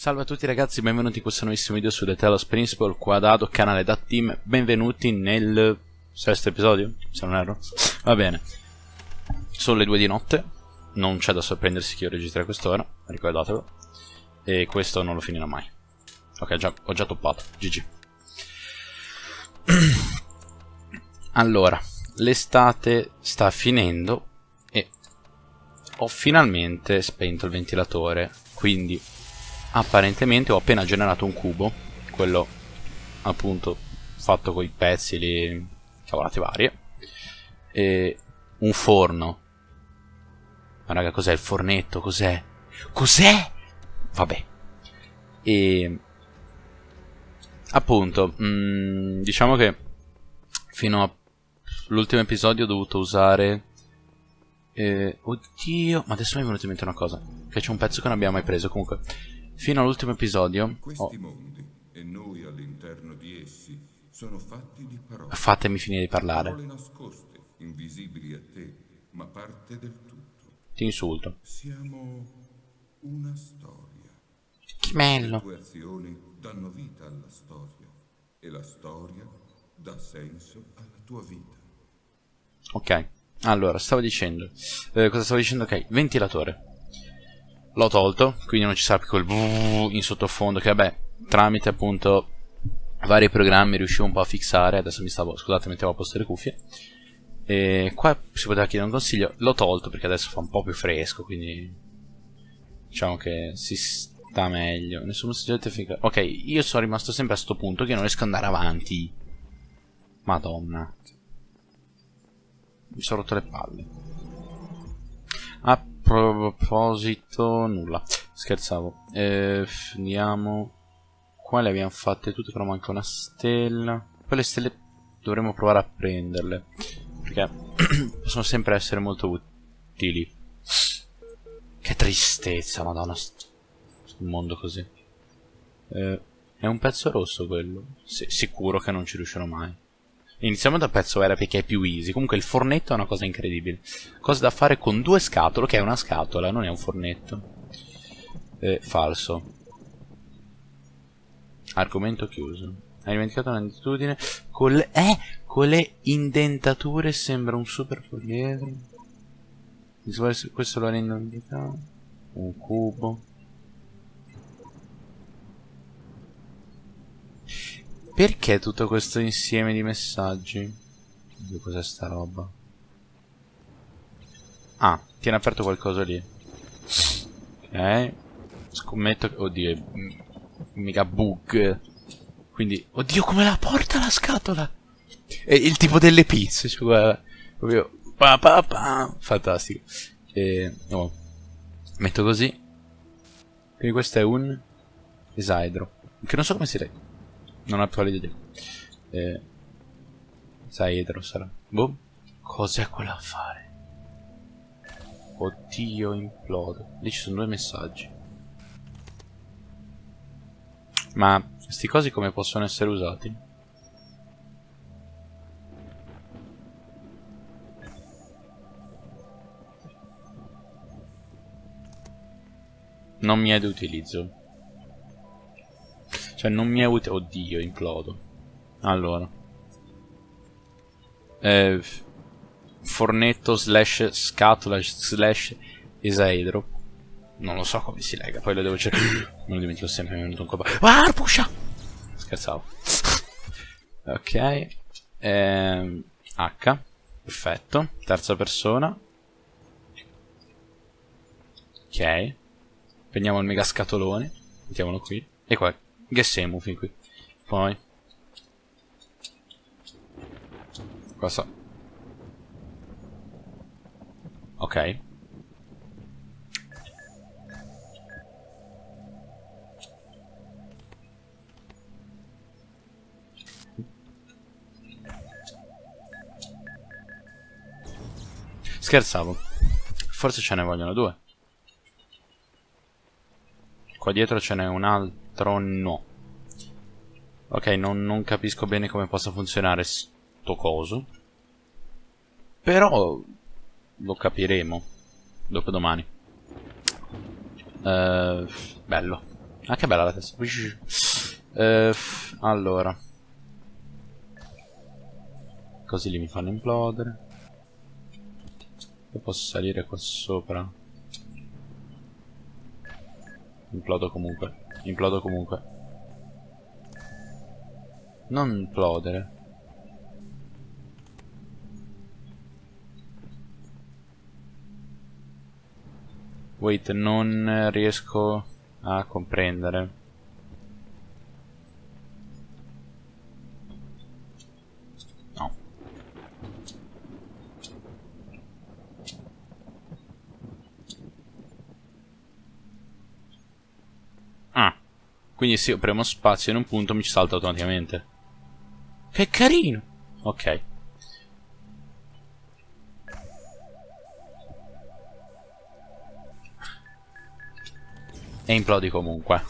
Salve a tutti ragazzi, benvenuti in questo nuovissimo video su The Telos Principle, qua Dado, canale da Team, benvenuti nel sesto episodio, se non erro, va bene. Sono le due di notte, non c'è da sorprendersi che io registri a quest'ora, ricordatelo, e questo non lo finirà mai. Ok, già, ho già toppato, GG. allora, l'estate sta finendo e ho finalmente spento il ventilatore, quindi apparentemente ho appena generato un cubo, quello appunto fatto con i pezzi lì, cavolate varie, e un forno. Ma raga, cos'è il fornetto? Cos'è? Cos'è? Vabbè. E appunto, mh, mm, diciamo che fino all'ultimo episodio ho dovuto usare... Eh, oddio, ma adesso mi è venuto in mente una cosa, che c'è un pezzo che non abbiamo mai preso, comunque Fino all'ultimo episodio. Questi oh. mondi e noi all'interno di essi sono fatti di parole. Fatemi finire di parlare. Parole nascoste, invisibili a te, ma parte del tutto. Ti insulto. Siamo una storia. Che bello. Ok. Allora, stavo dicendo. Eh, cosa stavo dicendo? Ok, ventilatore l'ho tolto, quindi non ci sarà più quel in sottofondo che vabbè, tramite appunto vari programmi riuscivo un po' a fissare, adesso mi stavo, scusate, mettevo a posto le cuffie. E qua si poteva chiedere un consiglio, l'ho tolto perché adesso fa un po' più fresco, quindi diciamo che si sta meglio. Nessun soggetto efficace. Ok, io sono rimasto sempre a sto punto che non riesco ad andare avanti. Madonna. Mi sono rotto le palle. Ah, proposito nulla. Scherzavo. Eh, andiamo qua le abbiamo fatte tutte però manca una stella. Poi le stelle dovremmo provare a prenderle perché possono sempre essere molto utili. Che tristezza madonna un mondo così. Eh, è un pezzo rosso quello. S sicuro che non ci riuscirò mai Iniziamo dal pezzo era perché è più easy. Comunque il fornetto è una cosa incredibile. Cosa da fare con due scatole, che è una scatola, non è un fornetto. Eh, falso. Argomento chiuso. Hai dimenticato un'attitudine. Con le, eh, con le indentature sembra un super poliedro. Questo lo rende un cubo. Perché tutto questo insieme di messaggi? Cos'è sta roba? Ah, tiene aperto qualcosa lì. Ok. Scommetto che... Oddio, è mega bug. Quindi... Oddio, come la porta la scatola? È il tipo delle pizze, cioè guarda. Proprio... Pa, pa, pa. Fantastico. E... Oh. Metto così. Quindi questo è un... Esaedro. Che non so come si legge. Non ho idea. Eh, Saedro sarà. Boh. Cos'è quell'affare? Oddio, implodo. Lì ci sono due messaggi. Ma questi cosi come possono essere usati? Non mi è di utilizzo. Cioè non mi è utile... Oddio, implodo. Allora. Eh, fornetto slash scatola slash esaedro. Non lo so come si lega, poi lo devo cercare. Non lo dimentico sempre, mi è venuto un colpo. Ah, pusha! Scherzavo. ok. Eh, H. Perfetto. Terza persona. Ok. Prendiamo il mega scatolone. Mettiamolo qui. E qua Gessemo fin qui. Poi. Cosa? Ok. Scherzavo. Forse ce ne vogliono due. Qua dietro ce n'è un altro no. Ok, non, non, capisco bene come possa funzionare sto coso. Però lo capiremo dopodomani. Uh, bello. Ah, che bella la testa. Eh, allora. Così li mi fanno implodere. Io posso salire qua sopra. Implodo comunque. Implodo comunque. Non implodere. Wait, non riesco a comprendere. Quindi se io premo spazio in un punto mi salta automaticamente. Che carino! Ok. E implodi comunque.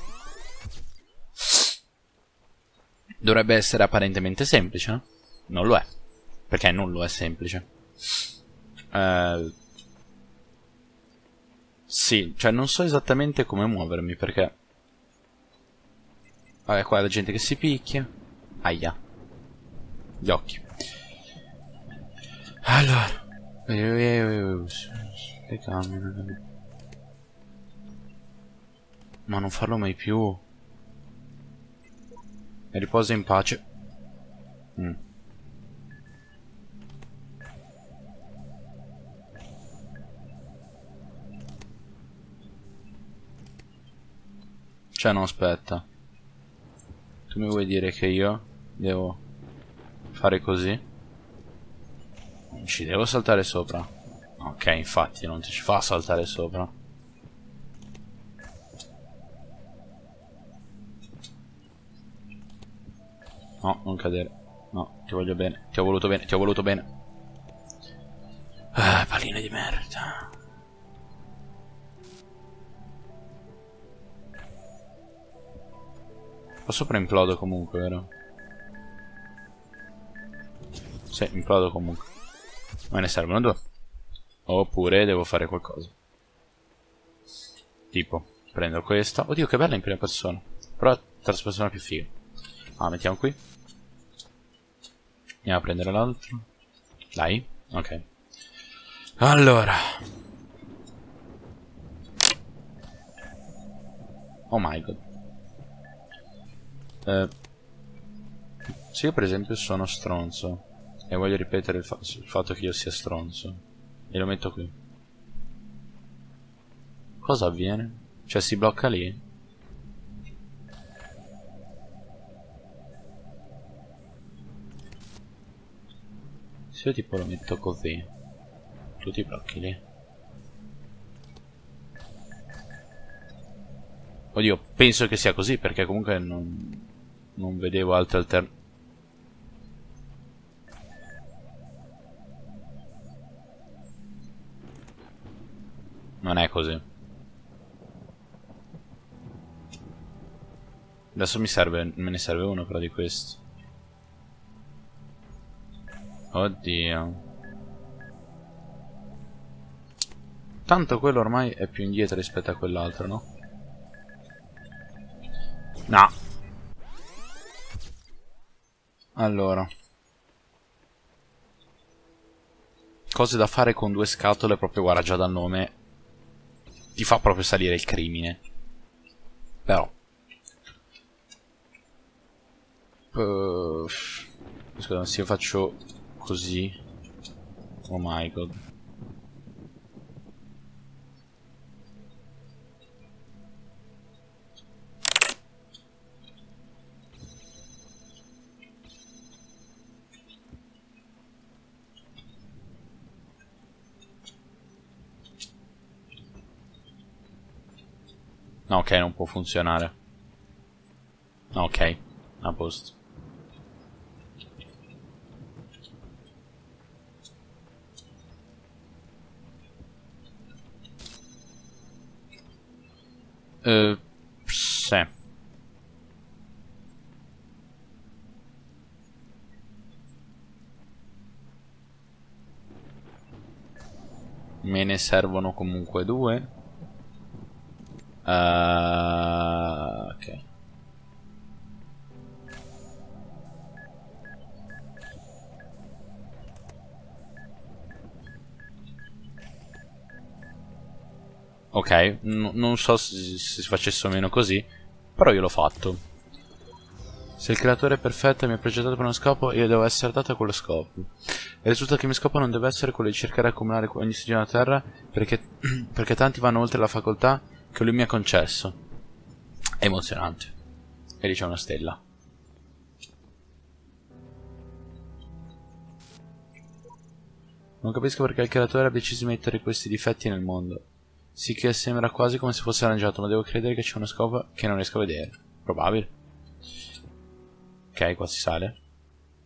Dovrebbe essere apparentemente semplice, no? Non lo è. Perché non lo è semplice. Uh, sì, cioè non so esattamente come muovermi perché... Vabbè, qua la gente che si picchia. Aia. Gli occhi. Allora. Che cambia. Ma non farlo mai più. E riposa in pace. Mm. Cioè, no, aspetta. Tu mi vuoi dire che io devo fare così? Non ci devo saltare sopra. Ok, infatti, non ci fa saltare sopra. No, non cadere. No, ti voglio bene. Ti ho voluto bene, ti ho voluto bene. Ah, palline di merda. Qua sopra implodo comunque, vero? Sì, implodo comunque. Me ne servono due. Oppure devo fare qualcosa. Tipo, prendo questa. Oddio, che bella in prima persona. Però terza persona più figa. Ah, mettiamo qui. Andiamo a prendere l'altro. Dai. Ok. Allora. Oh my god. Eh, se io per esempio sono stronzo e voglio ripetere il, fa il fatto che io sia stronzo e lo metto qui. Cosa avviene? Cioè si blocca lì? Se io tipo lo metto così, tu ti blocchi lì. Oddio, penso che sia così perché comunque non, non vedevo altre alternative. Non è così. Adesso mi serve, me ne serve uno però di questo. Oddio. Tanto quello ormai è più indietro rispetto a quell'altro, no? No. Allora. Cose da fare con due scatole, proprio guarda già dal nome. Ti fa proprio salire il crimine. Però. Uh, scusa, se io faccio così. Oh my god. No, ok, non può funzionare. Ok, a posto. Uh, sì. Me ne servono comunque due. Uh, ok. Ok, N non so se, se si facesse o meno così, però io l'ho fatto. Se il creatore è perfetto e mi ha progettato per uno scopo, io devo essere adatto a quello scopo. E risulta che il mio scopo non deve essere quello di cercare di accumulare ogni stagione a terra, perché, perché tanti vanno oltre la facoltà che lui mi ha concesso. È emozionante. E lì c'è una stella. Non capisco perché il creatore ha deciso di mettere questi difetti nel mondo. Sì che sembra quasi come se fosse arrangiato, ma devo credere che c'è uno scopo che non riesco a vedere. Probabile. Ok, qua si sale.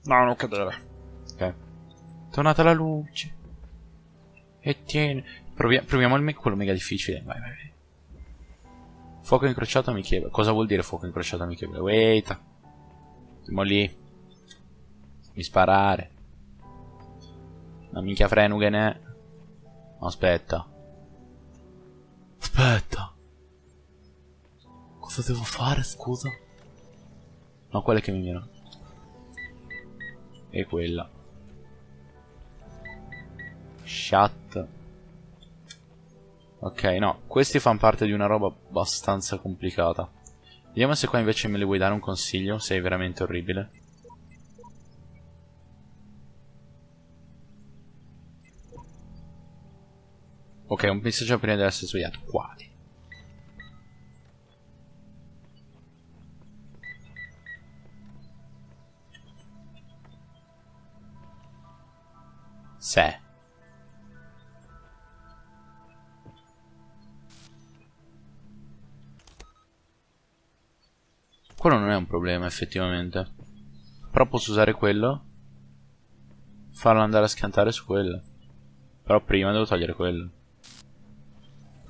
No, non cadere. Ok. Tornata la luce. E tieni. Provia proviamo il me quello mega difficile. Vai, vai, vai. Fuoco incrociato amichevole. Cosa vuol dire fuoco incrociato amichevole? Wait. Siamo lì. Mi sparare. Una minchia frenughe Aspetta. Aspetta. Cosa devo fare, scusa? No, quella che mi mira. E quella. Shut. Ok, no, questi fanno parte di una roba abbastanza complicata. Vediamo se qua invece me le vuoi dare un consiglio, sei veramente orribile. Ok, un messaggio prima di essere svegliato. Quali? Se. È un problema effettivamente. Però posso usare quello. Farlo andare a scantare su quello. Però prima devo togliere quello.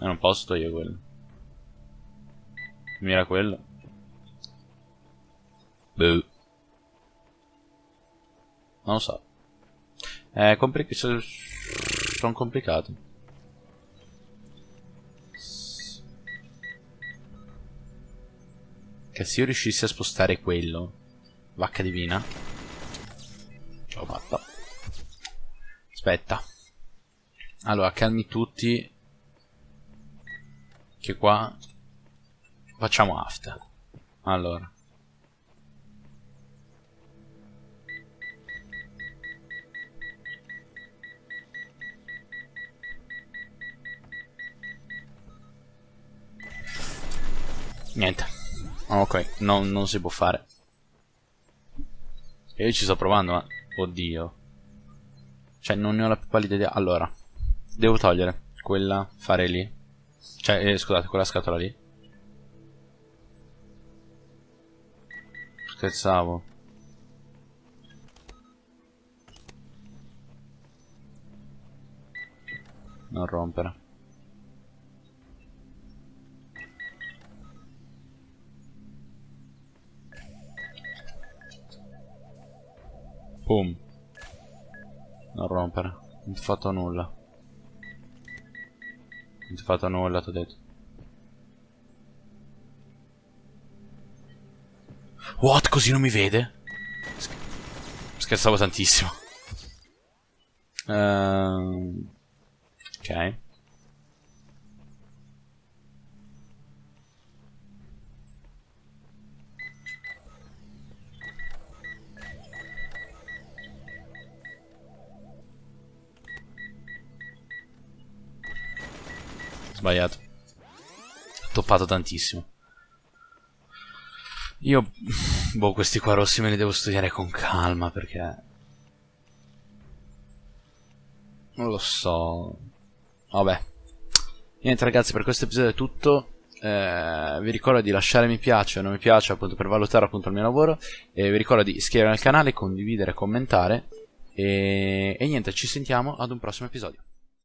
E non posso togliere quello. Mira quello. Boh. Non lo so. È complicato. Sono complicato. Che se io riuscissi a spostare quello. Vacca divina. Ce l'ho fatta. Aspetta. Allora, calmi tutti che qua facciamo after allora niente ok non, non si può fare io ci sto provando ma oddio cioè non ne ho la più pallida idea allora devo togliere quella fare lì cioè, eh, scusate, quella scatola lì. Scherzavo. Non rompere. Boom. Non rompere. Non ti ho fatto nulla. Non ti ho fatto nulla, ti ho detto. What? Così non mi vede? Scherzavo tantissimo. Uh, ok. Sbagliato. Toppato tantissimo. Io... Boh, questi qua rossi me li devo studiare con calma perché... Non lo so. Vabbè. Niente ragazzi, per questo episodio è tutto. Eh, vi ricordo di lasciare mi piace o non mi piace appunto per valutare appunto il mio lavoro. E vi ricordo di iscrivervi al canale, condividere, commentare. E, e niente, ci sentiamo ad un prossimo episodio.